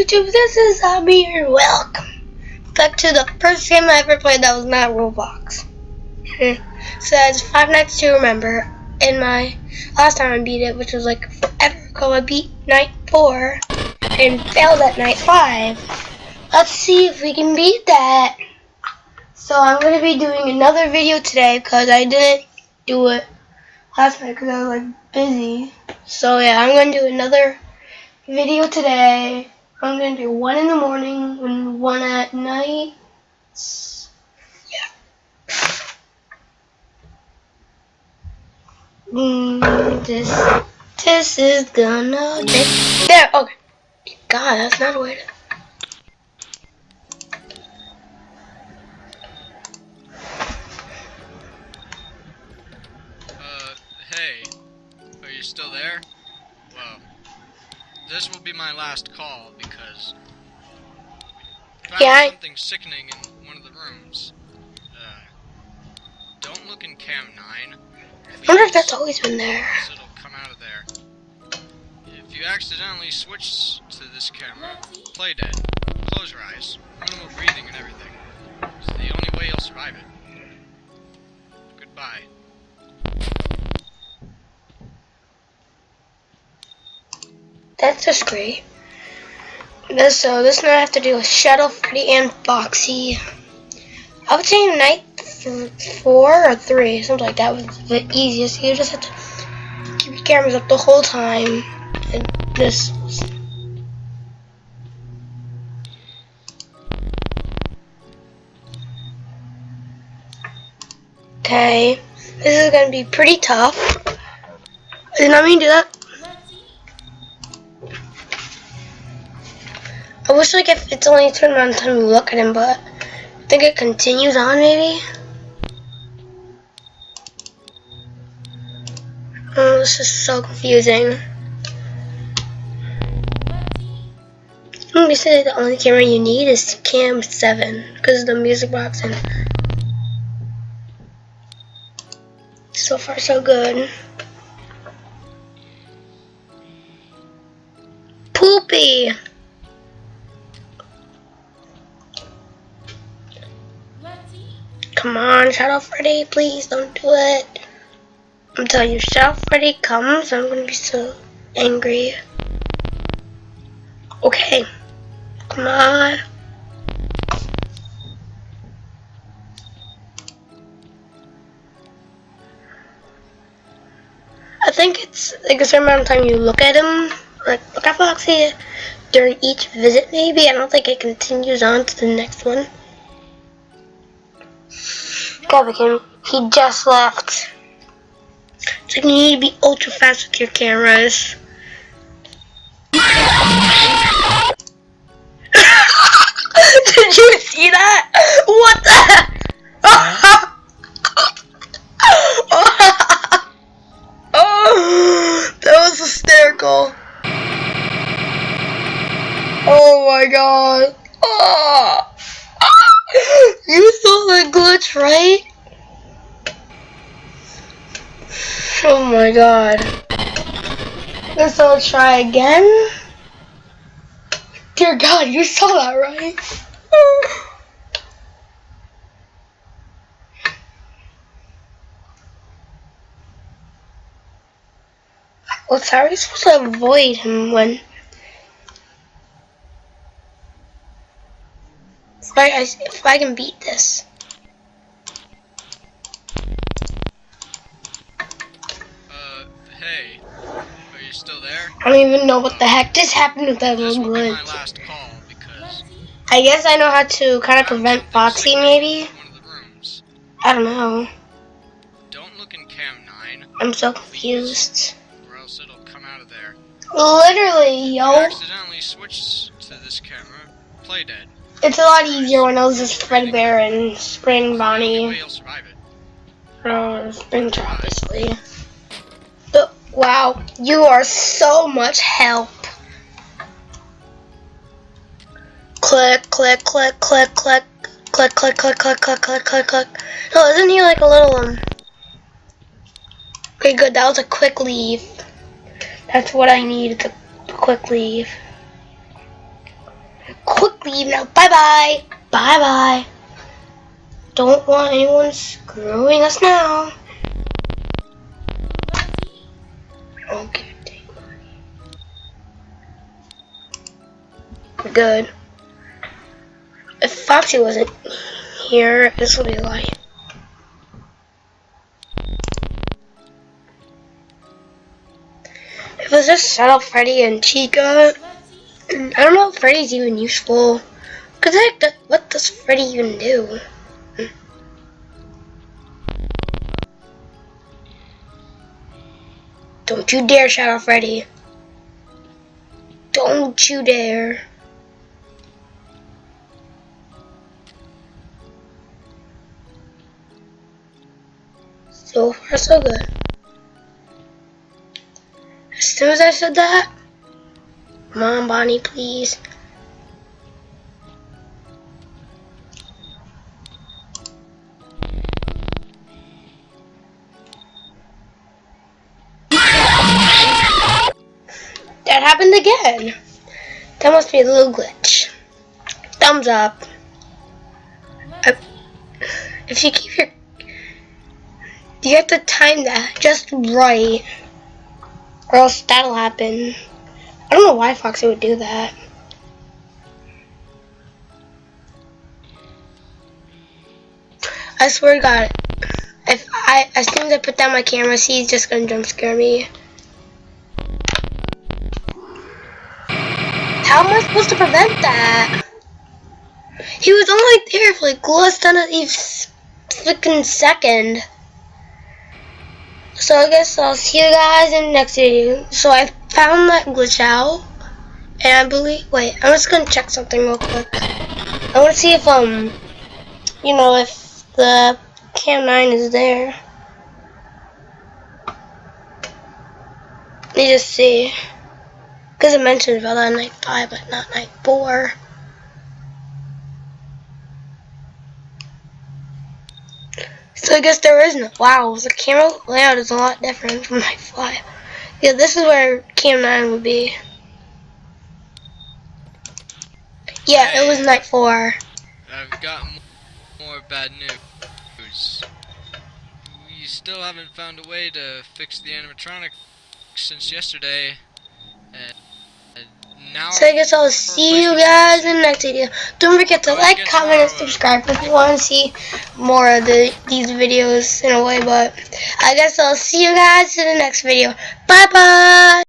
YouTube? This is Abby and welcome back to the first game I ever played that was not Roblox. so that's Five Nights to Remember. And my last time I beat it, which was like forever ago, I beat night four and failed at night five. Let's see if we can beat that. So I'm going to be doing another video today because I didn't do it last night because I was like busy. So yeah, I'm going to do another video today. I'm to do one in the morning and one at night. Yeah. Mm, this, this is gonna be, there, okay. God, that's not a way to. Uh, hey, are you still there? This will be my last call because found Yeah, I- something sickening in one of the rooms. Uh, don't look in cam nine. I wonder if that's always been there. it'll come out of there. If you accidentally switch to this camera, play dead. Close your eyes. Minimal breathing and everything. It's the only way you'll survive it. Goodbye. That's just great. This, so this night I have to do with Shadow Freddy and Foxy. I would say night four or three, something like that was the easiest. You just have to keep your cameras up the whole time. And Okay, this is gonna be pretty tough. Did not mean to do that. I wish like if it's only turned amount time you look at him, but I think it continues on maybe. Oh, this is so confusing. Hmm, Me say the only camera you need is cam 7 because of the music box and so far so good. Poopy! Come on, Shadow Freddy, please don't do it. I'm telling you, Shadow Freddy comes, I'm gonna be so angry. Okay. Come on. I think it's like a certain amount of time you look at him, like look at Foxy during each visit maybe. I don't think it continues on to the next one. Him. He just left. So you need to be ultra fast with your cameras. Did you see that? What the? oh, that was hysterical. Oh my god. Oh. You saw the glitch, right? Oh my god. Guess I'll try again. Dear God, you saw that, right? Well, how are you supposed to avoid him when... If I, I- if I can beat this. Uh, hey, are you still there? I don't even know what the heck just happened with that This little my glitch. last call because I guess I know how to kind of prevent Foxy, maybe? in one of the rooms. I don't know. Don't look in cam nine, I'm so confused. or else it'll come out of there. Literally, yo. you accidentally switch to this camera, play dead. It's a lot easier when I was just Threadbare and Spring Bonnie. Or Springtrap, obviously. But, wow, you are so much help. Click, click, click, click, click. Click, click, click, click, click, click, click, click. No, isn't he like a little one? Okay, good. That was a quick leave. That's what I need, It's a quick leave leave now. Bye bye. Bye bye. Don't want anyone screwing us now. Okay, take money. Good. If Foxy wasn't here, this would be like. If it was just Shadow Freddy and Chica, I don't know if Freddy's even useful. Cause like, what does Freddy even do? Don't you dare, Shadow Freddy. Don't you dare. So far, so good. As soon as I said that, come on, Bonnie, please. That happened again. That must be a little glitch. Thumbs up. I- if you keep your you have to time that just right. Or else that'll happen. I don't know why Foxy would do that. I swear to God, if I as soon as I put down my camera, he's just gonna jump scare me. How am I supposed to prevent that? He was only there for like less than a freaking second. So I guess I'll see you guys in the next video. So I found that glitch out. And I believe, wait, I'm just gonna check something real quick. I wanna see if, um, you know, if the Cam 9 is there. Let me just see. Because it mentioned about that night 5, but not night 4. So I guess there is no. Wow, the camera layout is a lot different from Night 5. Yeah, this is where Cam 9 would be. Yeah, it was Night 4. I've got more bad news. We still haven't found a way to fix the animatronic since yesterday. And now So I guess I'll see you guys in the next video. Don't forget to like, comment, and subscribe if you want to see more of the these videos in a way. But I guess I'll see you guys in the next video. Bye bye.